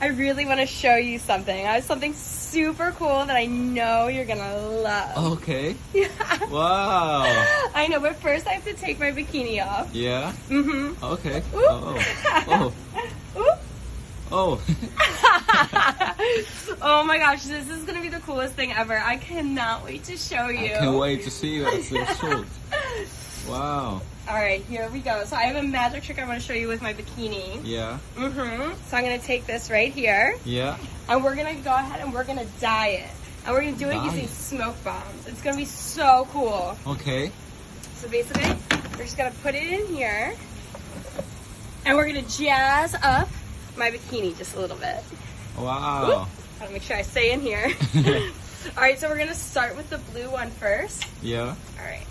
I really want to show you something. I have something super cool that I know you're gonna love. Okay. Yeah. Wow. I know, but first I have to take my bikini off. Yeah. Mm-hmm. Okay. Oh. Oh. Oh. oh my gosh, this is gonna be the coolest thing ever. I cannot wait to show you. I can't wait to see you as the result. Wow. All right, here we go. So I have a magic trick I want to show you with my bikini. Yeah. Mm-hmm. So I'm gonna take this right here, Yeah. and we're gonna go ahead and we're gonna dye it. And we're gonna do it using smoke bombs. It's gonna be so cool. Okay. So basically, we're just gonna put it in here, and we're gonna jazz up my bikini just a little bit. Wow. Gotta make sure I stay in here. All right, so we're gonna start with the blue one first. Yeah. All right,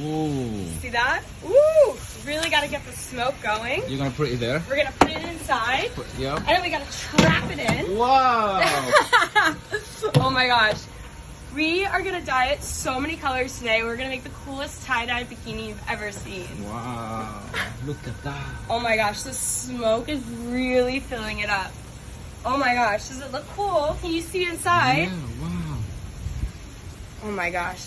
Ooh. see that? Ooh, really gotta get the smoke going. You're gonna put it there? We're gonna put it inside, Put, yeah. and then we gotta trap it in. Wow. oh my gosh. We are gonna dye it so many colors today. We're gonna make the coolest tie-dye bikini you've ever seen. wow. Look at that. Oh my gosh, the smoke is really filling it up. Oh my gosh, does it look cool? Can you see inside? Yeah. Wow. Oh my gosh.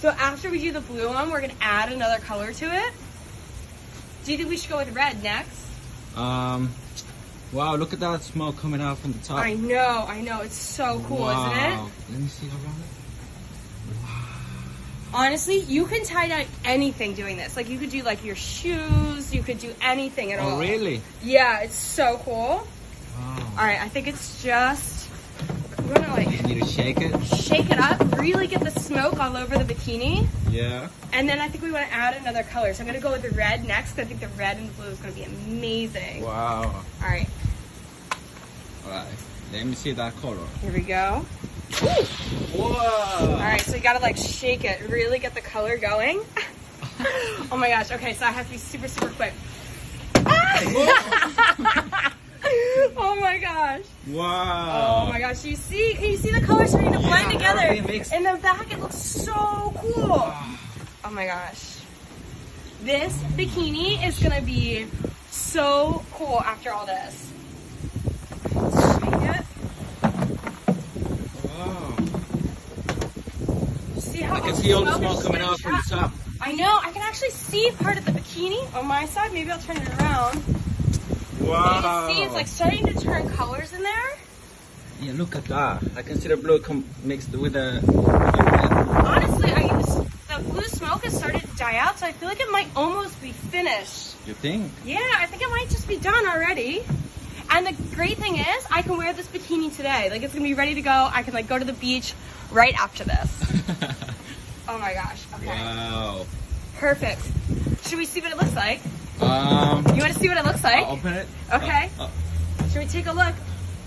So after we do the blue one, we're gonna add another color to it. Do you think we should go with red next? Um. Wow. Look at that smoke coming out from the top. I know, I know. It's so cool, wow. isn't it? Let me see around it. Wow. Honestly, you can tie dye anything doing this. Like you could do like your shoes, you could do anything at all. Oh, really? Yeah, it's so cool. Wow. All right, I think it's just gonna like You need to shake it. shake it up, really get the smoke all over the bikini, Yeah. and then I think we want to add another color. So I'm gonna go with the red next. I think the red and the blue is gonna be amazing. Wow. All right, Alright. Let me see that color. here we go. Whoa. All right, so you gotta like shake it, really get the color going. oh my gosh. Okay, so I have to be super, super quick. my gosh. Wow. Oh my gosh. You see, can you see the colors starting to blend Yeah, together? everything mixed. In the back, it looks so cool. Oh my gosh. This bikini is gonna be so cool after all this. Wow. See how I can see all the smoke coming out from the top. I know. I can actually see part of the bikini on my side. Maybe I'll turn it around. Wow. You see it's like starting to turn colors in there. Yeah, look at that. I can see the blue com- mixed with the. Honestly, I the blue smoke has started to die out, so I feel like it might almost be finished. You think? Yeah, I think it might just be done already. And the great thing is, I can wear this bikini today. Like it's gonna be ready to go. I can like go to the beach right after this. Oh my gosh. Okay. wow. Perfect. Should we see what it looks like? Um. You want to see what it looks like? I'll open it. Okay. Uh, uh, Should we take a look?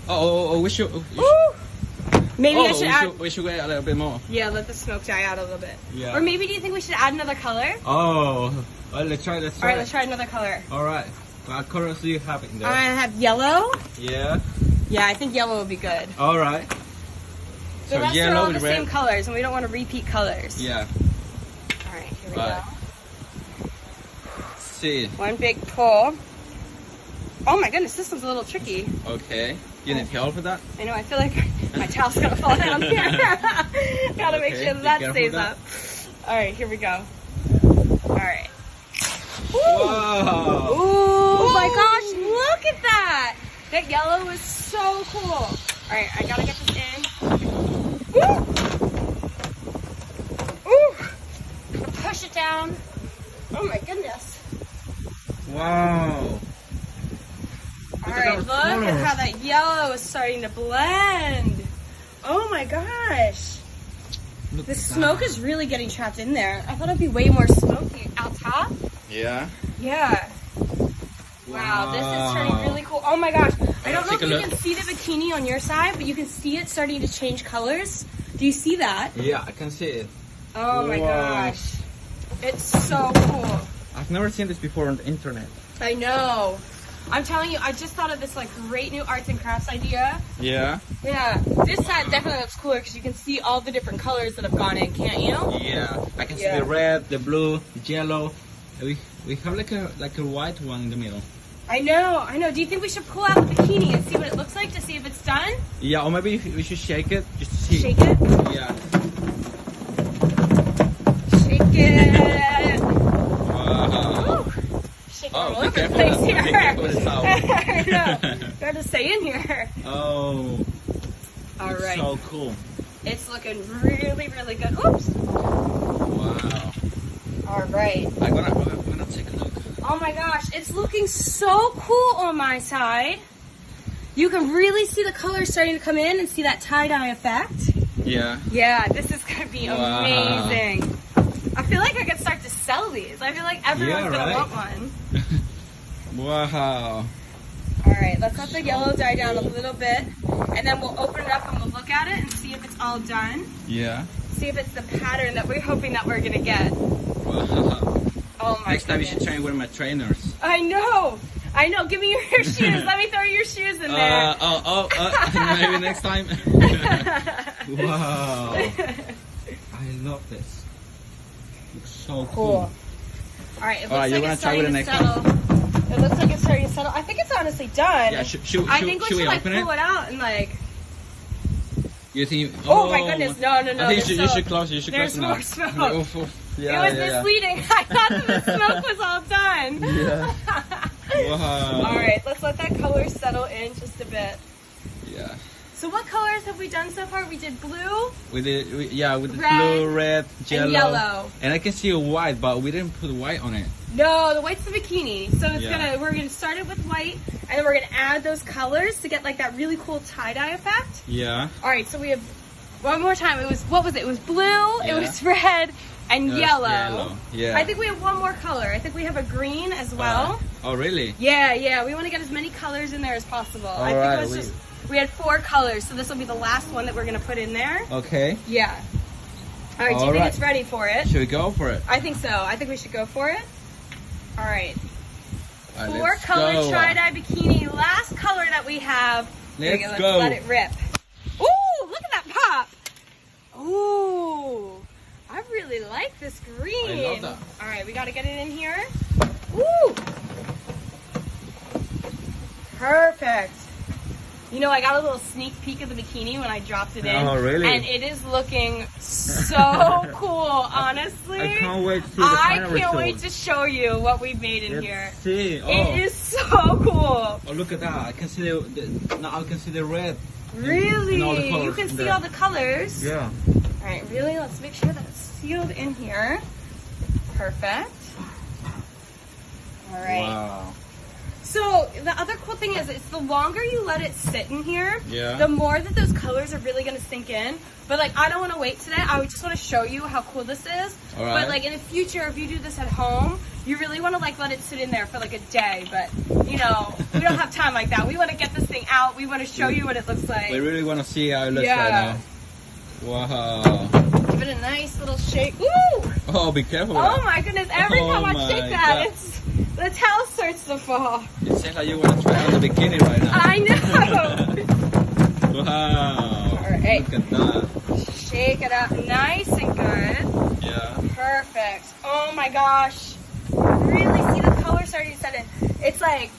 oh, oh, oh, we should. Oh, we should- Maybe oh, I should we add. should, we should wait a little bit more. Yeah, let the smoke die out a little bit. Yeah. Or maybe do you think we should add another color? Oh. Let's try. Let's All try. right, let's try another color. All right. What colors do you have in there? I have yellow. yeah. Yeah, I think yellow would be good. All right. The So rest are yellow all the same colors, and we don't want to repeat colors. Yeah. All right, here we Right. go. See. One big pull. Oh my goodness, this one's a little tricky. Okay. You need help for that? I know, I feel like my towel's gonna fall down here. Gotta make sure be that stays that. up. All right, here we go. All right. Oh my gosh, look at that! That yellow is so cool. All right, I gotta get this in. Woo! Ooh! Push it down. Oh my goodness. Wow. All right, at right, look at how that yellow is starting to blend. Oh my gosh. Look The smoke that. is really getting trapped in there. I thought it'd be way more smoky out top. Yeah. Yeah. Wow, this is turning really cool. Oh my gosh. I don't know if you look. can see the bikini on your side, but you can see it starting to change colors. Do you see that? Yeah, I can see it. Oh my gosh. It's so cool. I've never seen this before on the internet. I know. I'm telling you, I just thought of this like great new arts and crafts idea. Yeah. Yeah, this side definitely looks cooler because you can see all the different colors that have gone in, can't you? Yeah. I can see the red, the blue, the yellow. We we have like a like a white one in the middle. I know, I know. Do you think we should pull out the bikini and see what it looks like to see if it's done? Yeah, or maybe we should shake it just to see. Shake it. Yeah. Shake it. Wow. Woo. Shake it Oh, all over the place here. Be careful with the towel. I know. Got to stay in here. Oh. All right. So cool. It's looking really, really good. Oops. Wow. All right. I'm gonna, I'm gonna take a look. Oh my gosh, it's looking so cool on my side. You can really see the colors starting to come in and see that tie-dye effect. Yeah. Yeah, this is gonna be Wow. amazing. I feel like I could start to sell these. I feel like everyone's Yeah, gonna want one. Wow. All right, let's let the yellow die down a little bit, and then we'll open it up and we'll look at it and see if it's all done. Yeah. See if it's the pattern that we're hoping that we're gonna get. Wow. Oh my Next time you should goodness. train with my trainers. I know. I know. Give me your shoes. Let me throw your shoes in there. Uh, oh, oh, uh, maybe next time. wow. I love this. Looks so cool. Cool. All right, it looks All right, you like wanna it's try starting with to the next settle. It looks like it's starting to settle. I think it's honestly done. Yeah, should, should, I should- think we should should we like open pull it? it out and like. You think? Oh, oh, my goodness! No, no, no. I think you should, you should close. You should there's close now. more smoke. Oof, oof. Yeah, it was yeah, yeah. misleading. I thought that the smoke was all done. Yeah. Wow. All right, let's let that color settle in just a bit. Yeah. So, what colors have we done so far? We did blue. With the we, yeah with the Red blue, red, yellow, yellow. and I can see a white, but we didn't put white on it. No, the white's the bikini. So it's Yeah. gonna we're gonna start it with white, and then we're gonna add those colors to get like that really cool tie dye effect. Yeah. All right, so we have one more time. It was what was it? It was blue. It was red and Yes, yellow. yellow, yeah. I think we have one more color. I think we have a green as well. Uh, oh really? yeah, yeah. We want to get as many colors in there as possible. I think Alright, it was we- just we had four colors, so this will be the last one that we're gonna put in there. Okay. Yeah. All right. Do you think it's ready for it? Should we go for it? I think so. I think we should go for it. All right. All right, Four color go. tie-dye bikini. Last color that we have. Let's go, go. Let it rip. Ooh, look at that pop. Ooh, I really like this green. I love that. All right, we got to get it in here. Ooh. Perfect. You know, I got a little sneak peek of the bikini when I dropped it in. Oh, really? And it is looking so cool, honestly. I can't wait to see the I can't result. wait to show you what we've made in Let's here. see. Oh. It is so cool. oh, look at that! I can see the, the now I can see the red. Really? and all the you can see all the colors. Yeah. All right, really? Let's make sure that it's sealed in here. Perfect. All right. Wow. So the other cool thing is, it's the longer you let it sit in here, Yeah. the more that those colors are really gonna sink in. But like, I don't want to wait today. I just want to show you how cool this is. All right. But like in the future, if you do this at home, you really want to like let it sit in there for like a day. But you know, we don't have time like that. We want to get this thing out. We want to show you what it looks like. We really want to see how it looks Yeah. right now. Wow. Give it a nice little shake. Ooh! Oh, be careful. Oh my goodness! Every Oh time I shake that, God. it's the towel starts to fall. It seems like you want to try on the bikini right now. I know. wow. All right. Look at that. shake it up nice and good. Yeah. Perfect. Oh my gosh. Really see the color starting to set in. It's like,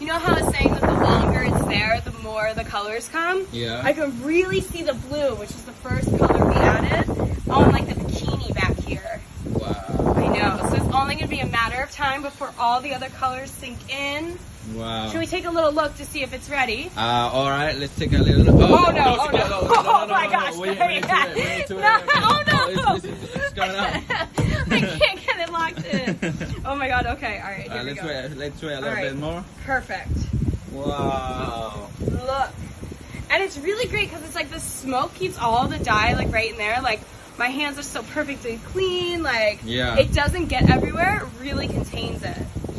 you know how I was saying that the longer it's there, the more the colors come? Yeah. I can really see the blue, which is the first color we added, on like the bikini back here. Wow. I know. So it's only going to be a matter of time before all the other colors sink in. Wow. Should we take a little look to see if it's ready? Uh, all right, let's take a little. Oh, Oh, no, oh, it's- no. Oh, my no, gosh. We, we need to, we need to, No, oh, no. it's, it's, it's going up. I can't get it locked in. Oh my god, okay, alright, here Uh, we let's go. wait. Let's wait a little All right. bit more. Perfect. Wow. Look. And it's really great because it's like the smoke keeps all the dye like right in there. Like my hands are so perfectly clean. Like Yeah. it doesn't get everywhere. It really contains it.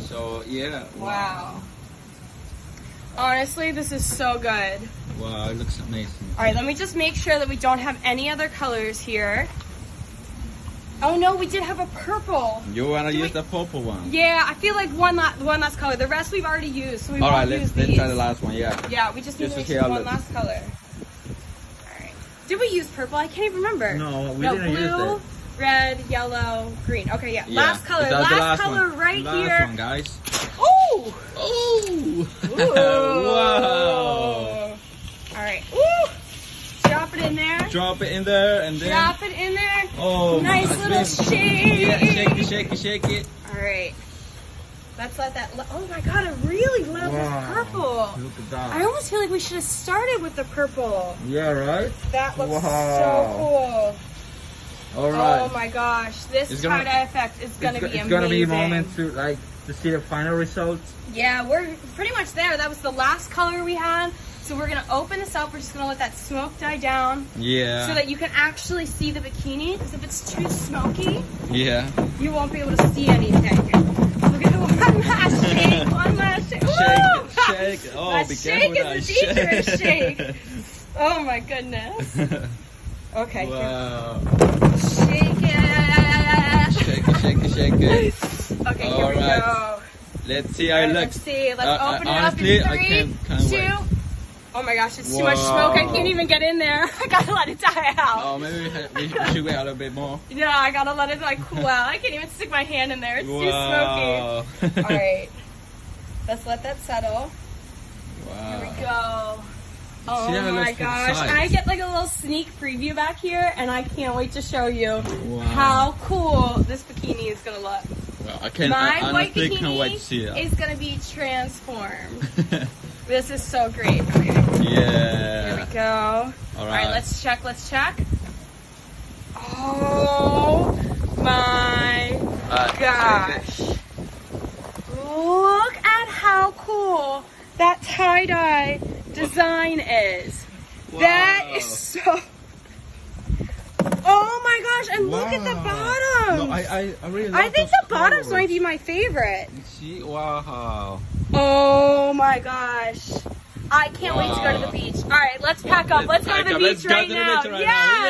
So yeah. Wow. Honestly, this is so good. Wow, it looks amazing. All right, let me just make sure that we don't have any other colors here. Oh no, we did have a purple. You wanna Do use we- the purple one? Yeah, I feel like one last one last color. The rest we've already used, so we All won't right, use let's let's these. try the last one. Yeah. Yeah, we just need Just to make sure one last color. Alright. Did we use purple? I can't even remember. No, we no, didn't blue. use red, yellow, green. Okay, yeah. Yeah. Last color. Last, the last color one. right last here. one, guys. Ooh! Oh! Ooh. wow! All right. Ooh! Drop it in there. Drop it in there and then. Drop it in there. Oh, nice little goodness. shake. Yeah, shake it, shake it, shake it. All right. Let's let that. Oh my god, I really love Wow. this purple. Look at that. I almost feel like we should have started with the purple. Yeah, right? That looks Wow. so cool. right. Oh my gosh, this It's gonna- tie-dye effect is gonna it's, be it's amazing. gonna be a moment to like to see the final result. Yeah, we're pretty much there. That was the last color we had. So we're gonna open this up. We're just gonna let that smoke die down Yeah. so that you can actually see the bikini. Because if it's too smoky, yeah. you won't be able to see anything. Shake. One last shake. Shake, shake. Oh, That be shake careful is a dangerous shake. Oh my goodness. Okay. wow. Shake it. Shake it, shake it, shake it. Okay, here we go. Let's see how it looks. Let's see. Let's Uh, open uh, it honestly, up in three, can't- can't two. wait. Oh my gosh, it's too much smoke. I can't even get in there. I gotta let it die out. Oh, maybe we, ha- we we should wait a little bit more. Yeah, I gotta let it like cool out. I can't even stick my hand in there. It's too wow. smoky. All right, let's let that settle. Wow. Here we go. Oh it my looks from the gosh. I get like a little sneak preview back here, and I can't wait to show you Wow. how cool this bikini is gonna look. Well, I can. My I white bikini can't wait to see it. is gonna be transformed. This is so great. Okay, here we go. All All right. right, let's check. Let's check. Oh my Uh, gosh! Look at how cool that tie dye design is. That is so. Oh my gosh! And look at the bottom. No, I, I, I really. I think the bottoms colors. might be my favorite. Wow. Oh my gosh. I can't wait to go to the beach. All right, let's pack up. Let's go to the beach right now. beach right now. yeah.